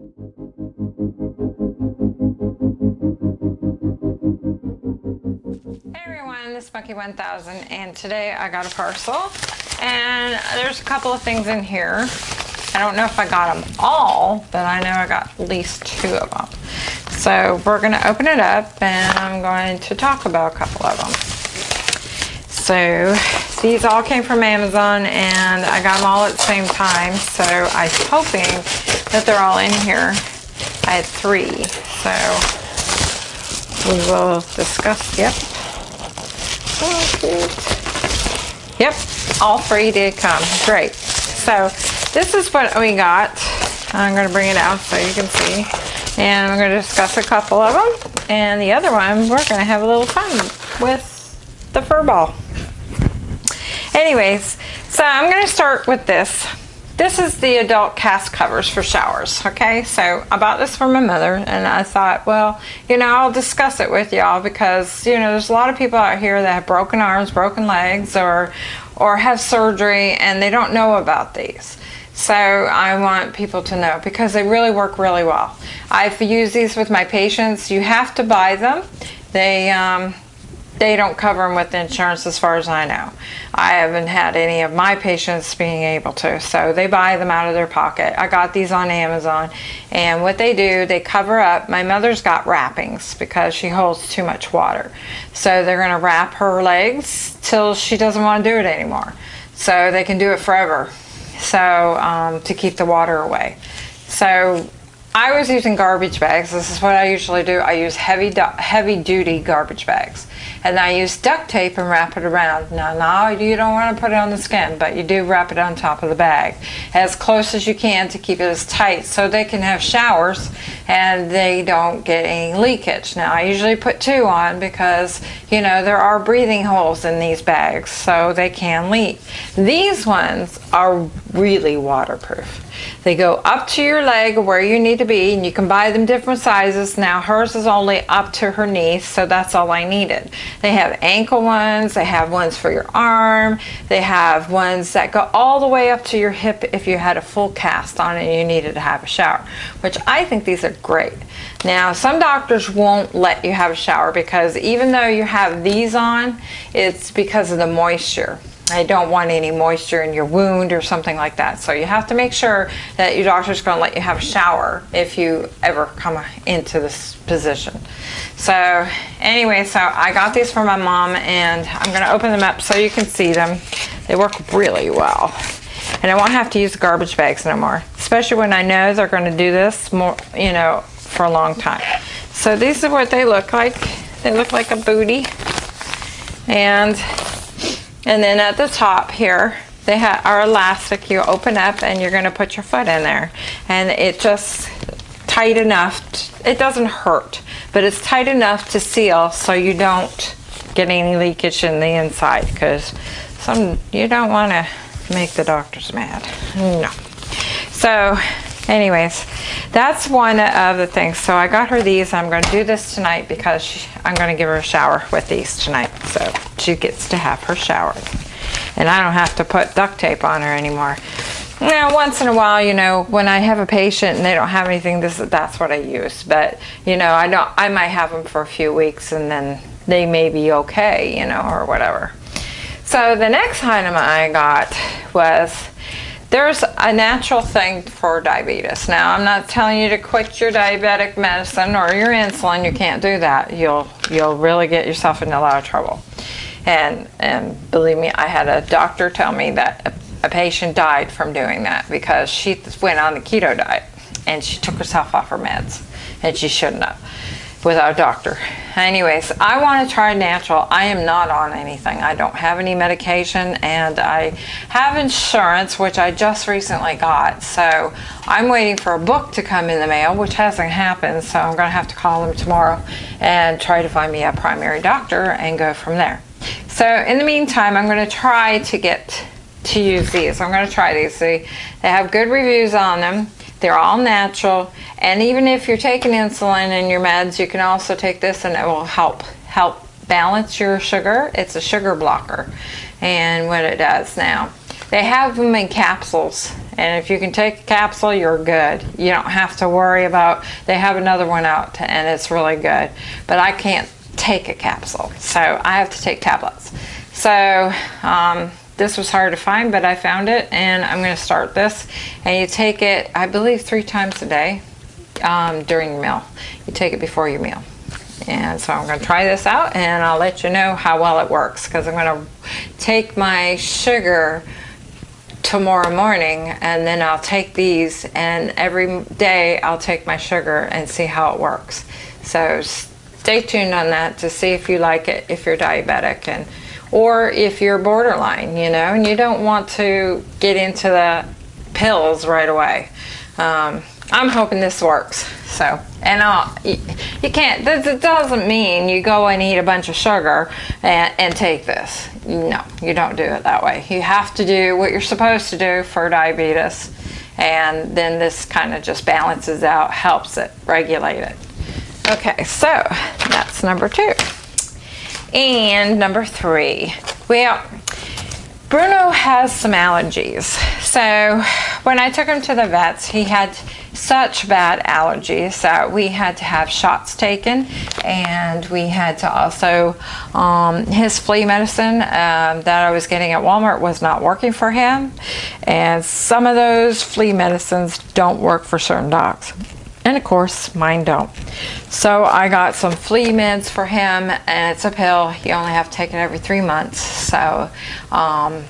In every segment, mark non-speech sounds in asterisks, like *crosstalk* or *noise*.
Hey everyone, this is Monkey 1000 and today I got a parcel and there's a couple of things in here. I don't know if I got them all, but I know I got at least two of them. So we're going to open it up and I'm going to talk about a couple of them. So these all came from Amazon and I got them all at the same time. So I'm hoping that they're all in here. I had three. So we will discuss, yep. Yep, all three did come. Great. So this is what we got. I'm going to bring it out so you can see. And I'm going to discuss a couple of them. And the other one, we're going to have a little fun with the fur ball. Anyways, so I'm going to start with this. This is the adult cast covers for showers, okay? So I bought this for my mother and I thought, well, you know, I'll discuss it with y'all because, you know, there's a lot of people out here that have broken arms, broken legs, or, or have surgery and they don't know about these. So I want people to know because they really work really well. I've used these with my patients. You have to buy them. They, um, they don't cover them with insurance as far as I know. I haven't had any of my patients being able to, so they buy them out of their pocket. I got these on Amazon, and what they do, they cover up. My mother's got wrappings because she holds too much water. So they're going to wrap her legs till she doesn't want to do it anymore. So they can do it forever. So um, to keep the water away. So I was using garbage bags. This is what I usually do. I use heavy, heavy duty garbage bags. And I use duct tape and wrap it around. Now, now you don't want to put it on the skin, but you do wrap it on top of the bag as close as you can to keep it as tight so they can have showers and they don't get any leakage. Now, I usually put two on because, you know, there are breathing holes in these bags, so they can leak. These ones are really waterproof. They go up to your leg where you need to be and you can buy them different sizes. Now hers is only up to her knees so that's all I needed. They have ankle ones, they have ones for your arm, they have ones that go all the way up to your hip if you had a full cast on and you needed to have a shower, which I think these are great. Now some doctors won't let you have a shower because even though you have these on, it's because of the moisture. I don't want any moisture in your wound or something like that. So you have to make sure that your doctor's going to let you have a shower if you ever come into this position. So anyway, so I got these for my mom and I'm going to open them up so you can see them. They work really well. And I won't have to use garbage bags no more, especially when I know they're going to do this more, you know, for a long time. So these are what they look like. They look like a booty. And and then at the top here, they are elastic. You open up and you're going to put your foot in there. And it just tight enough. It doesn't hurt, but it's tight enough to seal so you don't get any leakage in the inside because some you don't want to make the doctors mad. No. So anyways, that's one of the things. So I got her these. I'm going to do this tonight because she, I'm going to give her a shower with these tonight. So she gets to have her shower. And I don't have to put duct tape on her anymore. Now, once in a while, you know, when I have a patient and they don't have anything, this that's what I use. But, you know, I don't I might have them for a few weeks and then they may be okay, you know, or whatever. So the next item I got was there's a natural thing for diabetes. Now, I'm not telling you to quit your diabetic medicine or your insulin. You can't do that. You'll you'll really get yourself into a lot of trouble. And and believe me, I had a doctor tell me that a, a patient died from doing that because she went on the keto diet and she took herself off her meds and she shouldn't have without a doctor. Anyways, I want to try natural. I am not on anything. I don't have any medication and I have insurance, which I just recently got. So I'm waiting for a book to come in the mail, which hasn't happened. So I'm going to have to call them tomorrow and try to find me a primary doctor and go from there. So in the meantime, I'm going to try to get to use these. I'm going to try these. See, they have good reviews on them. They're all natural. And even if you're taking insulin and your meds, you can also take this and it will help help balance your sugar. It's a sugar blocker. And what it does now. They have them in capsules And if you can take a capsule, you're good. You don't have to worry about, they have another one out and it's really good. But I can't take a capsule, so I have to take tablets. So um, this was hard to find, but I found it and I'm gonna start this. And you take it, I believe three times a day um, during your meal. You take it before your meal. And so I'm going to try this out and I'll let you know how well it works because I'm going to take my sugar tomorrow morning and then I'll take these and every day I'll take my sugar and see how it works. So stay tuned on that to see if you like it if you're diabetic and or if you're borderline, you know, and you don't want to get into the pills right away. Um, I'm hoping this works. So, and I'll, you, you can't, this doesn't mean you go and eat a bunch of sugar and, and take this. No, you don't do it that way. You have to do what you're supposed to do for diabetes. And then this kind of just balances out, helps it, regulate it. Okay, so that's number two. And number three, well, Bruno has some allergies. So when I took him to the vets, he had such bad allergies that we had to have shots taken. And we had to also um, his flea medicine um, that I was getting at Walmart was not working for him. And some of those flea medicines don't work for certain dogs and of course mine don't so I got some flea meds for him and it's a pill you only have to take it every three months so um,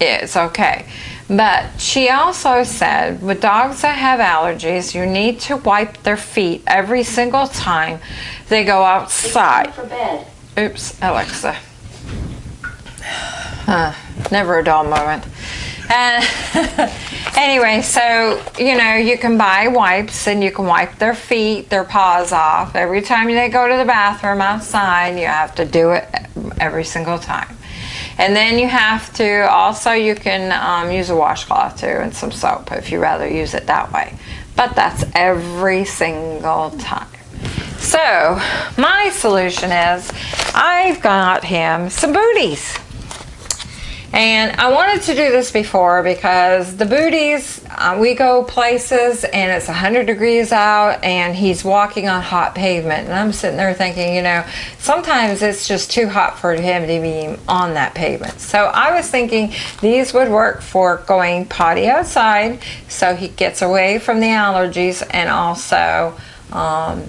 it's okay but she also said with dogs that have allergies, you need to wipe their feet every single time they go outside. Oops, Alexa. Uh, never a dull moment. And *laughs* anyway, so you know, you can buy wipes and you can wipe their feet, their paws off. Every time they go to the bathroom outside, you have to do it every single time. And then you have to, also you can um, use a washcloth too and some soap if you rather use it that way. But that's every single time. So my solution is I've got him some booties. And I wanted to do this before because the booties, uh, we go places and it's 100 degrees out and he's walking on hot pavement. And I'm sitting there thinking, you know, sometimes it's just too hot for him to be on that pavement. So I was thinking these would work for going potty outside so he gets away from the allergies and also um,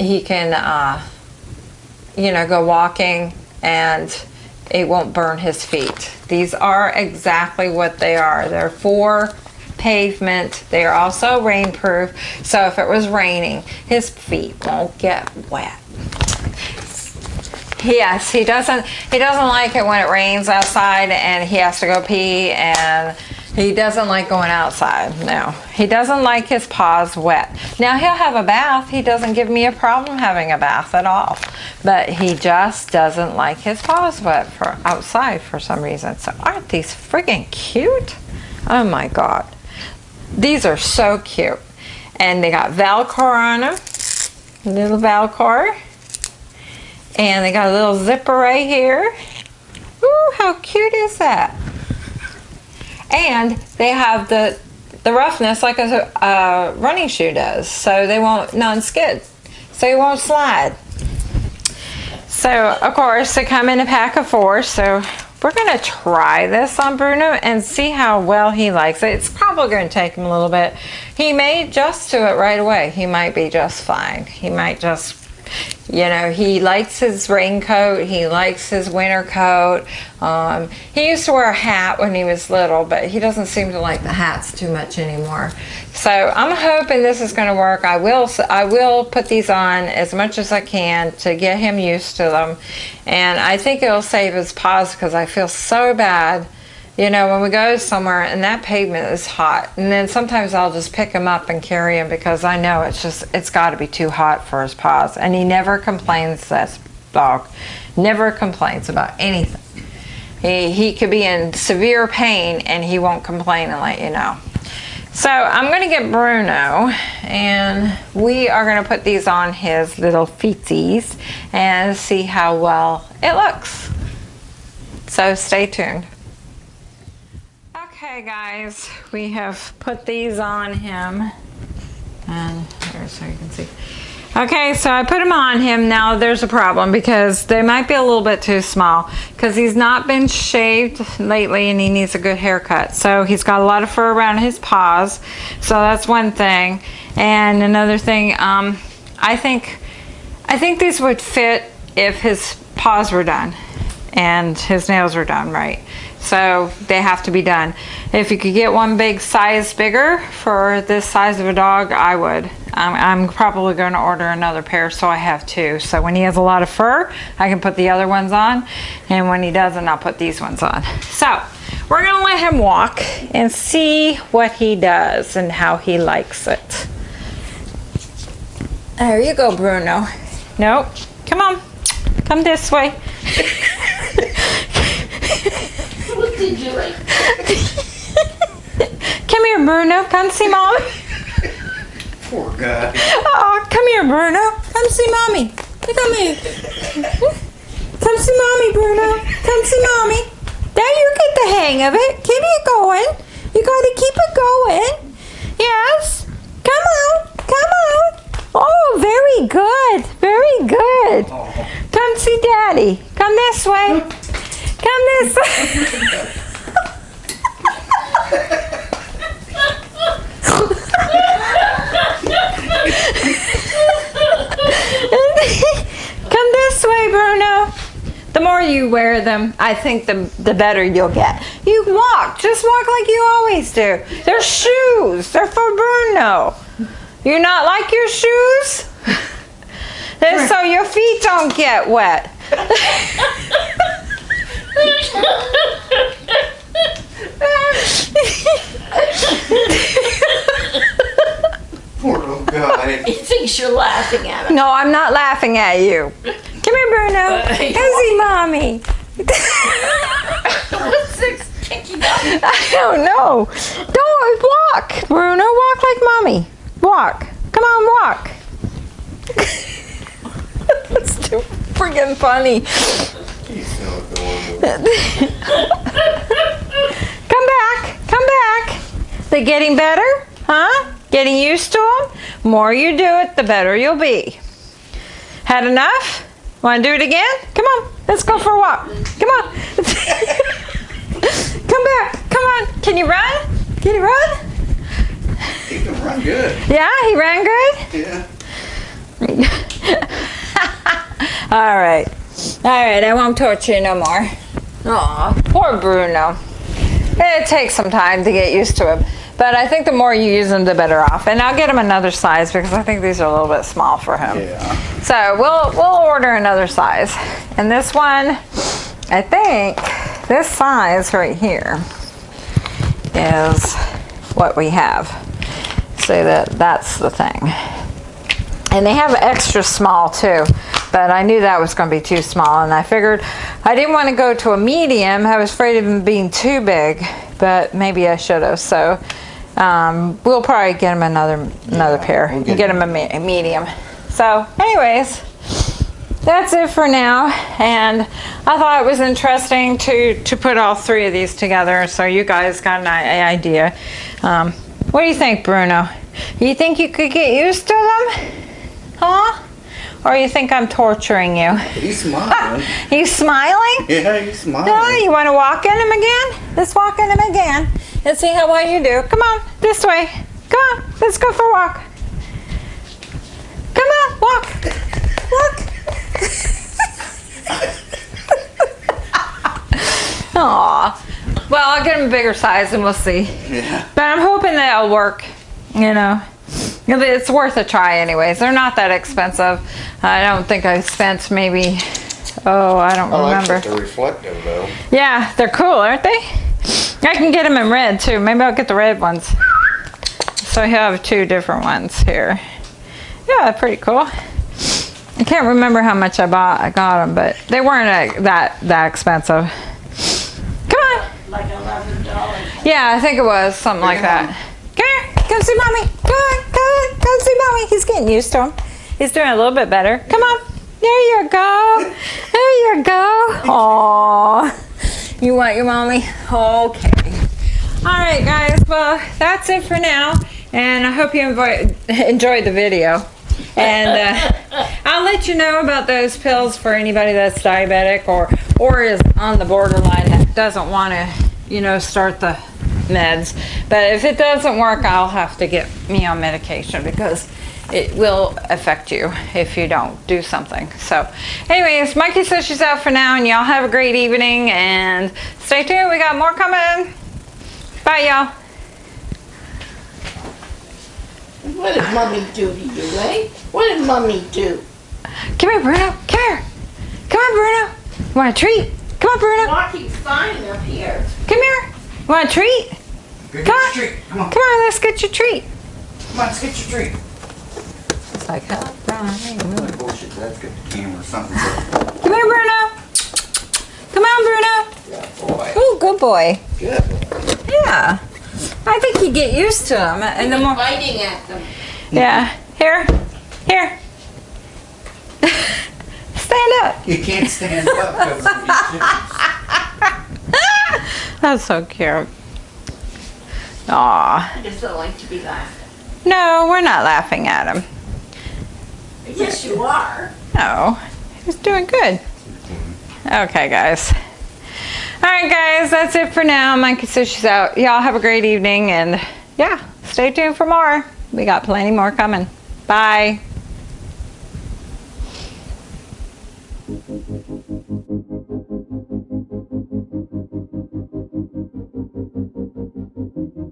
he can, uh, you know, go walking and it won't burn his feet. These are exactly what they are. They're for pavement. They are also rainproof. So if it was raining, his feet won't get wet. Yes, he doesn't he doesn't like it when it rains outside and he has to go pee and he doesn't like going outside. No, he doesn't like his paws wet. Now he'll have a bath. He doesn't give me a problem having a bath at all. But he just doesn't like his paws wet for outside for some reason. So aren't these friggin' cute? Oh my God. These are so cute. And they got Velcro on them. Little Velcro. And they got a little zipper right here. Ooh, how cute is that? And they have the the roughness like a, running shoe does so they won't non-skid so you won't slide so of course they come in a pack of four so we're to try this on Bruno and see how well he likes it. It's probably to take him a little bit. He may adjust to it right away. He might be just fine. He might just you know, he likes his raincoat. He likes his winter coat. Um, he used to wear a hat when he was little, but he doesn't seem to like the hats too much anymore. So I'm hoping this is going to work. I will. I will put these on as much as I can to get him used to them, and I think it'll save his paws because I feel so bad you know, when we go somewhere and that pavement is hot, and then sometimes I'll just pick him up and carry him because I know it's just, it's got to be too hot for his paws. And he never complains, this dog, never complains about anything. He, he could be in severe pain and he won't complain and let you know. So I'm going to get Bruno and we are going to put these on his little feetsies and see how well it looks. So stay tuned. Okay guys, we have put these on him. And there so you can see. Okay, so I put them on him. Now there's a problem because they might be a little bit too small because he's not been shaved lately and he needs a good haircut. So he's got a lot of fur around his paws. So that's one thing. And another thing, um, I think, I think these would fit if his paws were done and his nails were done right. So they have to be done. If you could get one big size bigger for this size of a dog, I would. Um, I'm probably going to order another pair so I have two. So when he has a lot of fur, I can put the other ones on. And when he doesn't, I'll put these ones on. So we're going to let him walk and see what he does and how he likes it. There you go, Bruno. Nope. Come on. Come this way. *laughs* what did you like? Come here, Bruno. Come see mommy. Poor guy. Oh, come here, Bruno. Come see mommy. Come here. Come see mommy, Bruno. Come see mommy. There you get the hang of it. Keep it going. You gotta keep it going. Yes. Come on. Come on. Oh, very good. Very good. Oh. Come see daddy. Come this way. Come this way. Come this way, Bruno. The more you wear them, I think the, the better you'll get. You walk, just walk like you always do. They're shoes, they're for Bruno. You not like your shoes? *laughs* So your feet don't get wet. *laughs* *laughs* Poor little guy. He thinks you're laughing at him. No, I'm not laughing at you. Come here, Bruno. Uh, Come see mommy. *laughs* What's this sticky dog? *laughs* I don't know. Don't walk, Bruno. Walk like mommy. Walk. Come on, walk. That's too freaking funny. *laughs* Come back. Come back. They're getting better? Huh? Getting used to them? More you do it, the better you'll be. Had enough? Want to do it again? Come on. Let's go for a walk. Come on. *laughs* Come back. Come on. Can you run? Can you run? He can run good. Yeah, he ran good? Yeah. *laughs* All right. All right, I won't torture you no more. Aw, poor Bruno. It takes some time to get used to him. But I think the more you use them, the better off. And I'll get him another size because I think these are a little bit small for him. Yeah. So we'll we'll order another size. And this one, I think this size right here is what we have. So that that's the thing. And they have extra small too, but I knew that was going to be too small, and I figured I didn't want to go to a medium. I was afraid of them being too big, but maybe I should have. So um, we'll probably get them another another Yeah, pair we'll get get them a, me- a medium. So, anyways, that's it for now. And I thought it was interesting to to put all three of these together, so you guys got an idea. Um, what do you think, Bruno? You think you could get used to them? Huh? Or you think I'm torturing you? He's smiling. *laughs* you smiling? yeah, he's smiling. No, you want to walk in him again? Let's walk in him again and see how well you do. Come on, this way. Come on, let's go for a walk. Come on, walk. Walk. *laughs* Aw. Well, I'll get him a bigger size and we'll see. Yeah. But I'm hoping that it'll work. You know, it's worth a try, anyways. They're not that expensive. I don't think I spent maybe. Oh, I don't I like remember. that they're reflective though. Yeah, they're cool, aren't they? I can get them in red too. Maybe I'll get the red ones. So I have two different ones here. Yeah, pretty cool. I can't remember how much I bought. I got them, but they weren't uh, that that expensive. Come on. Like eleven dollars. Yeah, I think it was something like that. Come here, come see mommy. Come see mommy. He's getting used to him. He's doing a little bit better. Come on. There you go. There you go. Aw. You want your mommy? Okay. All right, guys. Well, that's it for now, and I hope you enjoy, enjoyed the video. And uh, I'll let you know about those pills for anybody that's diabetic or or is on the borderline that doesn't want to, you know, start the meds. But if it doesn't work, I'll have to get me on medication because it will affect you if you don't do something. So, anyways, Mikey says she's out for now, and y'all have a great evening and stay tuned. We got more coming. Bye, y'all. What did mommy do to you, eh? What did mommy do? Come here, Bruno. Come here. Come on, Bruno. Want a treat? Come on, Bruno. Walking fine up here. Come here. Want a treat? Go get Come your on. treat. Come on. Come on, let's get your treat. Come on, let's get your treat. It's like, huh? Like bullshit, that's good. Camera or something. Come here, Bruno. Come on, Bruno. Yeah, boy. Oh, good boy. Good boy. Yeah. I think you get used to them, and the more. Biting at them. Yeah. Here. Here. *laughs* Stand up. You can't stand up because *laughs* That's so cute. Aw. I just don't like to be laughing. No, we're not laughing at him. Yes, you are. No, he's doing good. Okay, guys. All right, guys, that's it for now. Says she's out. Y'all have a great evening, and yeah, stay tuned for more. We got plenty more coming. Bye.